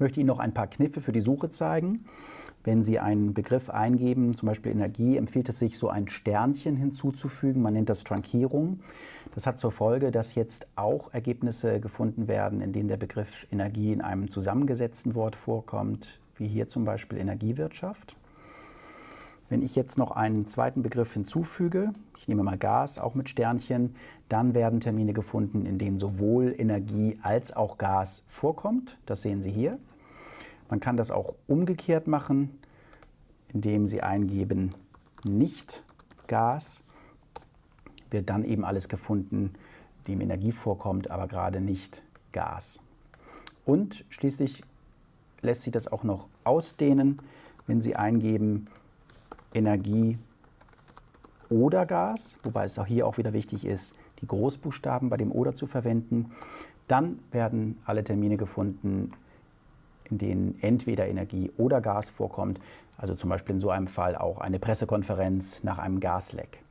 möchte Ihnen noch ein paar Kniffe für die Suche zeigen. Wenn Sie einen Begriff eingeben, zum Beispiel Energie, empfiehlt es sich, so ein Sternchen hinzuzufügen. Man nennt das Trankierung. Das hat zur Folge, dass jetzt auch Ergebnisse gefunden werden, in denen der Begriff Energie in einem zusammengesetzten Wort vorkommt, wie hier zum Beispiel Energiewirtschaft. Wenn ich jetzt noch einen zweiten Begriff hinzufüge, ich nehme mal Gas, auch mit Sternchen, dann werden Termine gefunden, in denen sowohl Energie als auch Gas vorkommt. Das sehen Sie hier. Man kann das auch umgekehrt machen, indem Sie eingeben nicht Gas. Wird dann eben alles gefunden, dem Energie vorkommt, aber gerade nicht Gas. Und schließlich lässt sich das auch noch ausdehnen, wenn Sie eingeben Energie oder Gas, wobei es auch hier auch wieder wichtig ist, die Großbuchstaben bei dem oder zu verwenden. Dann werden alle Termine gefunden, in denen entweder Energie oder Gas vorkommt, also zum Beispiel in so einem Fall auch eine Pressekonferenz nach einem Gasleck.